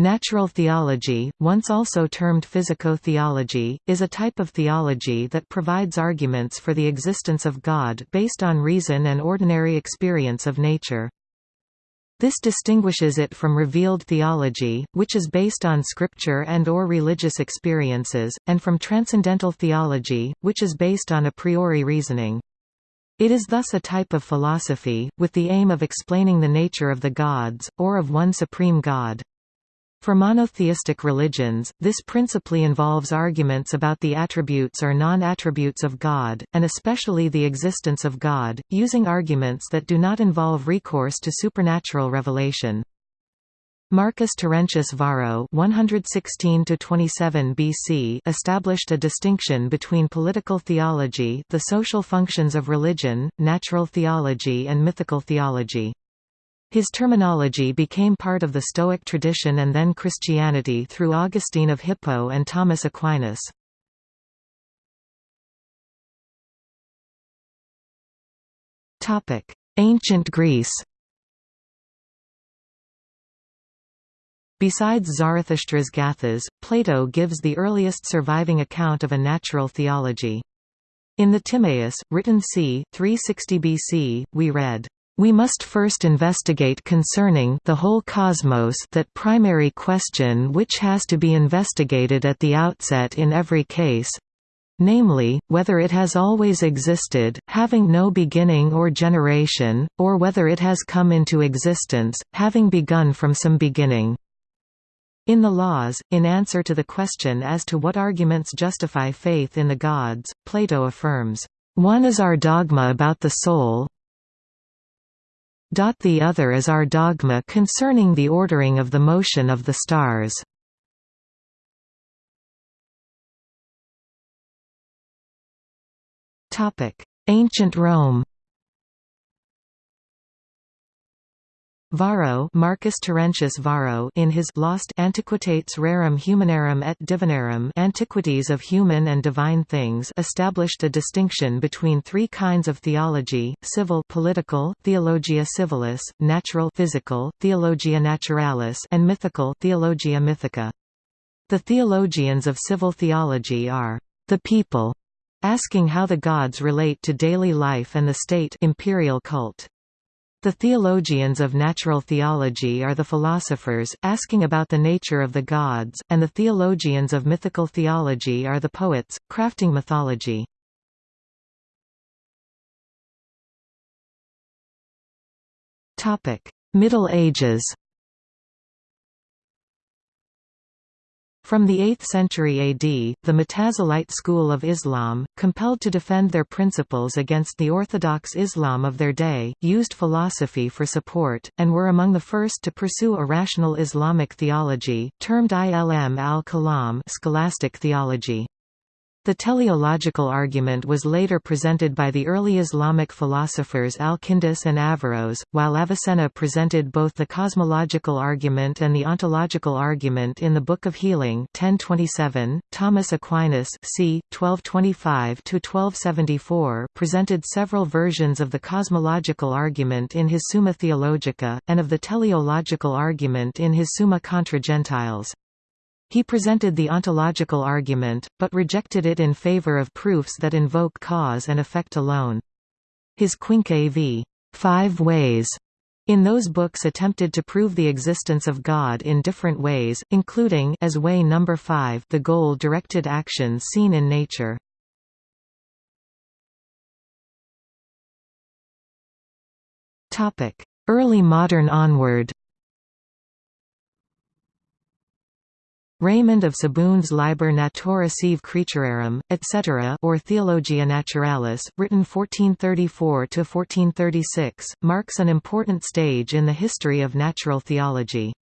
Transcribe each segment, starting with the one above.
Natural theology, once also termed physico-theology, is a type of theology that provides arguments for the existence of God based on reason and ordinary experience of nature. This distinguishes it from revealed theology, which is based on scripture and or religious experiences, and from transcendental theology, which is based on a priori reasoning. It is thus a type of philosophy, with the aim of explaining the nature of the gods, or of one supreme god. For monotheistic religions, this principally involves arguments about the attributes or non-attributes of God, and especially the existence of God, using arguments that do not involve recourse to supernatural revelation. Marcus Terentius Varro (116–27 BC) established a distinction between political theology, the social functions of religion, natural theology, and mythical theology. His terminology became part of the Stoic tradition and then Christianity through Augustine of Hippo and Thomas Aquinas. Ancient Greece Besides Zarathustra's Gathas, Plato gives the earliest surviving account of a natural theology. In the Timaeus, written c. 360 BC, we read, we must first investigate concerning the whole cosmos that primary question which has to be investigated at the outset in every case, namely, whether it has always existed, having no beginning or generation, or whether it has come into existence, having begun from some beginning. In the Laws, in answer to the question as to what arguments justify faith in the gods, Plato affirms, "...one is our dogma about the soul, the other is our dogma concerning the ordering of the motion of the stars. Ancient Rome Varro Marcus Terentius Varro in his Lost Antiquitates Rerum Humanarum et Divinarum Antiquities of Human and Divine Things established a distinction between three kinds of theology, civil political Theologia Civilis, natural physical, Theologia Naturalis and mythical Theologia Mythica. The theologians of civil theology are the people, asking how the gods relate to daily life and the state imperial cult. The theologians of natural theology are the philosophers, asking about the nature of the gods, and the theologians of mythical theology are the poets, crafting mythology. Middle Ages From the 8th century AD, the Mutazilite school of Islam, compelled to defend their principles against the orthodox Islam of their day, used philosophy for support, and were among the first to pursue a rational Islamic theology, termed ilm al-kalam scholastic theology. The teleological argument was later presented by the early Islamic philosophers Al-Kindi and Averroes, while Avicenna presented both the cosmological argument and the ontological argument in the Book of Healing 1027. .Thomas Aquinas c. 1225–1274 presented several versions of the cosmological argument in his Summa Theologica, and of the teleological argument in his Summa contra Gentiles. He presented the ontological argument, but rejected it in favor of proofs that invoke cause and effect alone. His Quinque v. Five Ways in those books attempted to prove the existence of God in different ways, including as way number 5 the goal-directed action seen in nature. Early modern onward Raymond of Sabunde's Liber Natura Sive Creaturarum, etc. or Theologia Naturalis, written 1434–1436, marks an important stage in the history of natural theology.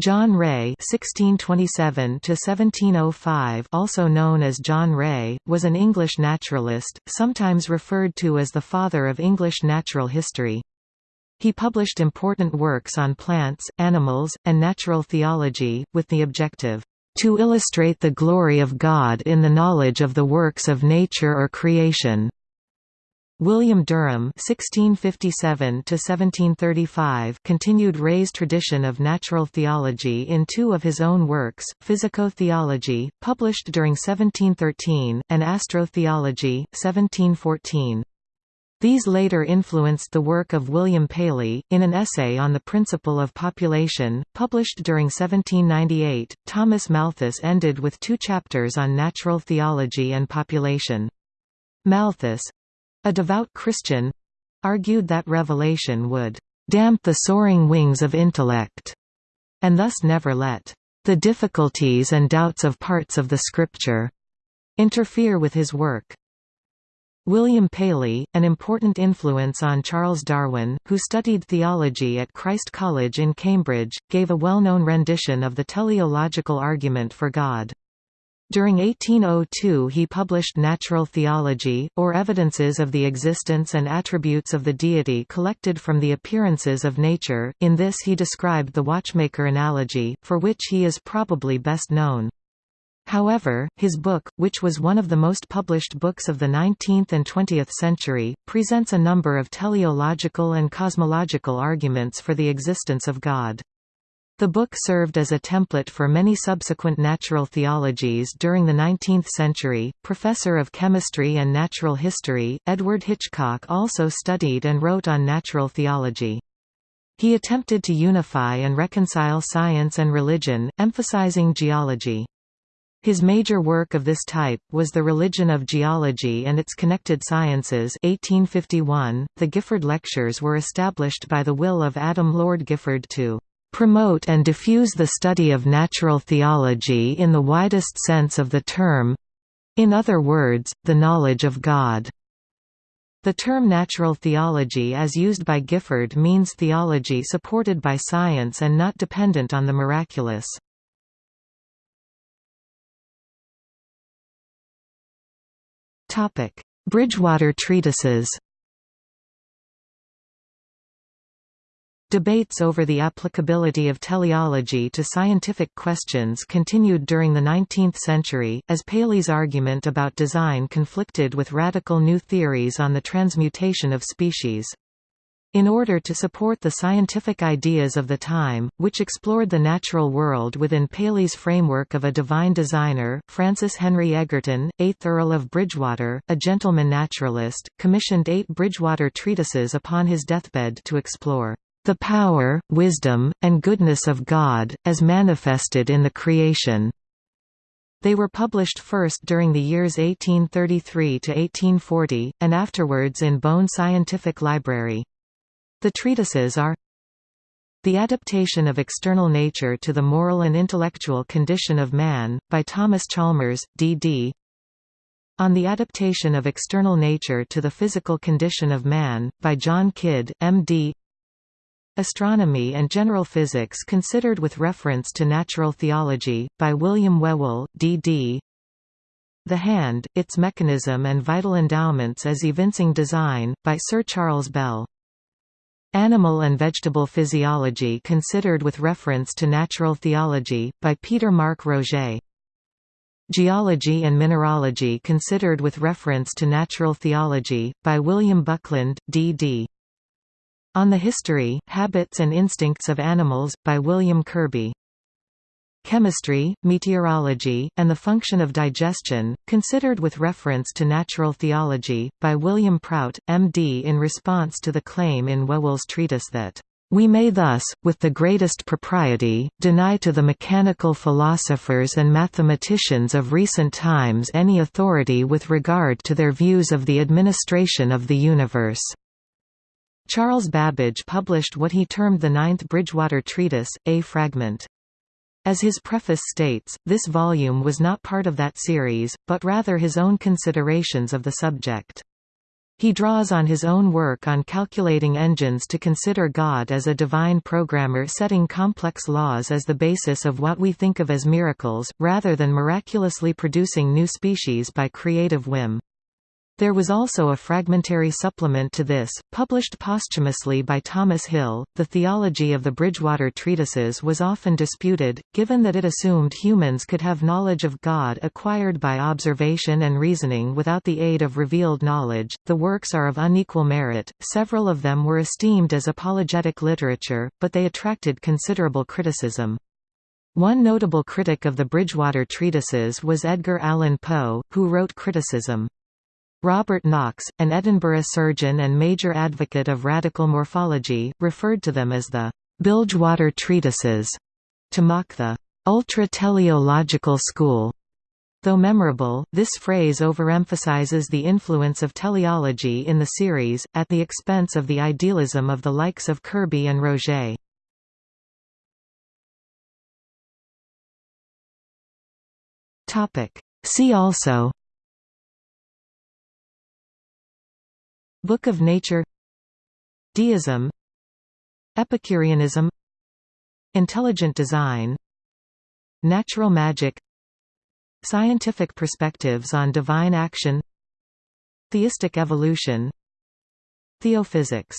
John Ray (1627–1705), also known as John Wray, was an English naturalist, sometimes referred to as the father of English natural history. He published important works on plants, animals, and natural theology, with the objective, "...to illustrate the glory of God in the knowledge of the works of nature or creation." William Derham (1657–1735) continued Ray's tradition of natural theology in two of his own works: Physico-theology, published during 1713, and Astro-theology, 1714. These later influenced the work of William Paley. In an essay on the principle of population, published during 1798, Thomas Malthus ended with two chapters on natural theology and population. Malthus, a devout Christian argued that revelation would damp the soaring wings of intellect, and thus never let the difficulties and doubts of parts of the Scripture interfere with his work. William Paley, an important influence on Charles Darwin, who studied theology at Christ College in Cambridge, gave a well-known rendition of the teleological argument for God. During 1802 he published Natural Theology, or Evidences of the Existence and Attributes of the Deity collected from the appearances of nature. In this he described the watchmaker analogy, for which he is probably best known. However, his book, which was one of the most published books of the 19th and 20th century, presents a number of teleological and cosmological arguments for the existence of God. The book served as a template for many subsequent natural theologies during the 19th century. Professor of chemistry and natural history, Edward Hitchcock also studied and wrote on natural theology. He attempted to unify and reconcile science and religion, emphasizing geology. His major work of this type was The Religion of Geology and Its Connected Sciences 1851. .The Gifford Lectures were established by the will of Adam Lord Gifford to promote and diffuse the study of natural theology in the widest sense of the term—in other words, the knowledge of God. The term natural theology as used by Gifford means theology supported by science and not dependent on the miraculous. Bridgewater treatises Debates over the applicability of teleology to scientific questions continued during the 19th century, as Paley's argument about design conflicted with radical new theories on the transmutation of species. In order to support the scientific ideas of the time, which explored the natural world within Paley's framework of a divine designer, Francis Henry Egerton, 8th Earl of Bridgewater, a gentleman naturalist, commissioned eight Bridgewater treatises upon his deathbed to explore the power, wisdom, and goodness of God, as manifested in the creation. They were published first during the years 1833 to 1840, and afterwards in Bohn Scientific Library. The treatises are The Adaptation of External Nature to the Moral and Intellectual Condition of Man, by Thomas Chalmers, D.D. On the Adaptation of External Nature to the Physical Condition of Man, by John Kidd, M.D. Astronomy and General Physics Considered with Reference to Natural Theology, by William Whewell, D.D. The Hand, Its Mechanism and Vital Endowments as Evincing Design, by Sir Charles Bell. Animal and Vegetable Physiology Considered with Reference to Natural Theology, by Peter Mark Roget. Geology and Mineralogy Considered with Reference to Natural Theology, by William Buckland, D.D. On the History, Habits and Instincts of Animals, by William Kirby. Chemistry, Meteorology, and the Function of Digestion, considered with reference to natural theology, by William Prout, M.D. in response to the claim in Whewell's treatise that we may thus, with the greatest propriety, deny to the mechanical philosophers and mathematicians of recent times any authority with regard to their views of the administration of the universe. Charles Babbage published what he termed the Ninth Bridgewater Treatise, a fragment. As his preface states, this volume was not part of that series, but rather his own considerations of the subject. He draws on his own work on calculating engines to consider God as a divine programmer setting complex laws as the basis of what we think of as miracles, rather than miraculously producing new species by creative whim. There was also a fragmentary supplement to this, published posthumously by Thomas Hill. The theology of the Bridgewater treatises was often disputed, given that it assumed humans could have knowledge of God acquired by observation and reasoning without the aid of revealed knowledge. The works are of unequal merit, several of them were esteemed as apologetic literature, but they attracted considerable criticism. One notable critic of the Bridgewater treatises was Edgar Allan Poe, who wrote criticism. Robert Knox, an Edinburgh surgeon and major advocate of radical morphology, referred to them as the Bilgewater treatises, to mock the ultra-teleological school. Though memorable, this phrase overemphasizes the influence of teleology in the series, at the expense of the idealism of the likes of Kirby and Roget. See also Book of Nature Deism Epicureanism Intelligent design Natural magic Scientific perspectives on divine action Theistic evolution Theophysics